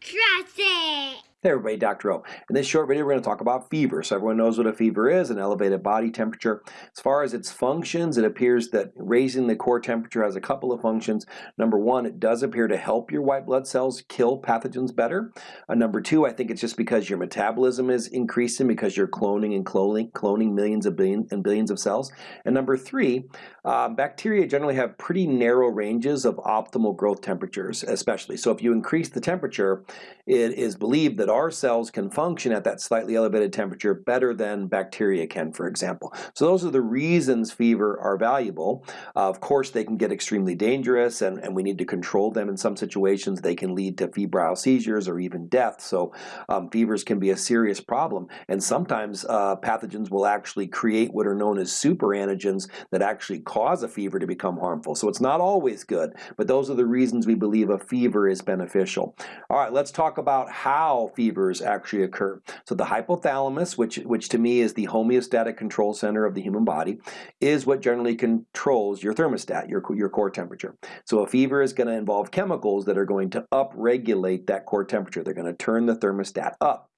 Trust it! Hey everybody, Dr. O. In this short video, we're going to talk about fever. So everyone knows what a fever is, an elevated body temperature. As far as its functions, it appears that raising the core temperature has a couple of functions. Number one, it does appear to help your white blood cells kill pathogens better. Uh, number two, I think it's just because your metabolism is increasing because you're cloning and cloning, cloning millions of billion and billions of cells. And number three, uh, bacteria generally have pretty narrow ranges of optimal growth temperatures, especially. So if you increase the temperature, it is believed that our cells can function at that slightly elevated temperature better than bacteria can, for example. So those are the reasons fever are valuable. Uh, of course, they can get extremely dangerous and, and we need to control them in some situations. They can lead to febrile seizures or even death. So um, fevers can be a serious problem. And sometimes uh, pathogens will actually create what are known as superantigens that actually cause a fever to become harmful. So it's not always good, but those are the reasons we believe a fever is beneficial. All right, let's talk about how fevers actually occur. So the hypothalamus, which, which to me is the homeostatic control center of the human body, is what generally controls your thermostat, your, your core temperature. So a fever is going to involve chemicals that are going to upregulate that core temperature. They're going to turn the thermostat up.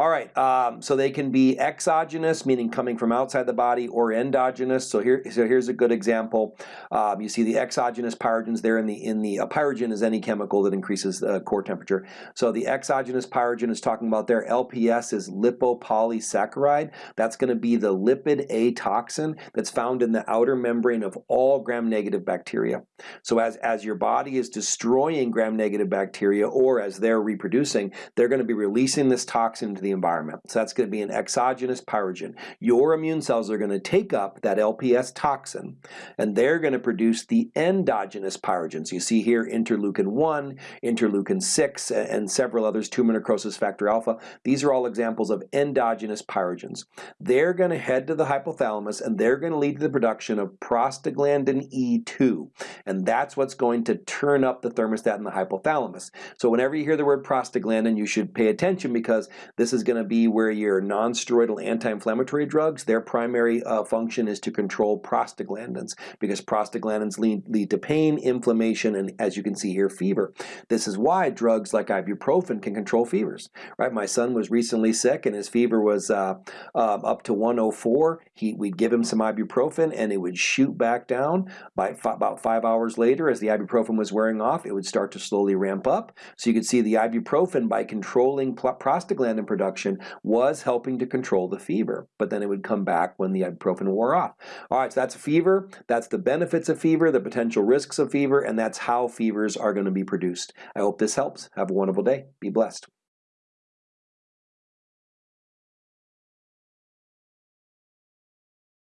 All right, um, so they can be exogenous, meaning coming from outside the body, or endogenous. So here, so here's a good example. Um, you see the exogenous pyrogens there in the in the uh, pyrogen is any chemical that increases the core temperature. So the exogenous pyrogen is talking about there. LPS is lipopolysaccharide. That's going to be the lipid A toxin that's found in the outer membrane of all gram-negative bacteria. So as as your body is destroying gram-negative bacteria, or as they're reproducing, they're going to be releasing this toxin into the environment. So that's going to be an exogenous pyrogen. Your immune cells are going to take up that LPS toxin and they're going to produce the endogenous pyrogens. You see here interleukin 1, interleukin 6, and several others, tumor necrosis factor alpha. These are all examples of endogenous pyrogens. They're going to head to the hypothalamus and they're going to lead to the production of prostaglandin E2. And that's what's going to turn up the thermostat in the hypothalamus. So whenever you hear the word prostaglandin, you should pay attention because this this is going to be where your non-steroidal anti-inflammatory drugs, their primary uh, function is to control prostaglandins because prostaglandins lead, lead to pain, inflammation, and as you can see here, fever. This is why drugs like ibuprofen can control fevers. Right? My son was recently sick and his fever was uh, uh, up to 104. He, we'd give him some ibuprofen and it would shoot back down. By about five hours later, as the ibuprofen was wearing off, it would start to slowly ramp up. So you could see the ibuprofen by controlling prostaglandin production production was helping to control the fever, but then it would come back when the ibuprofen wore off. All right, so that's fever, that's the benefits of fever, the potential risks of fever, and that's how fevers are going to be produced. I hope this helps. Have a wonderful day. Be blessed.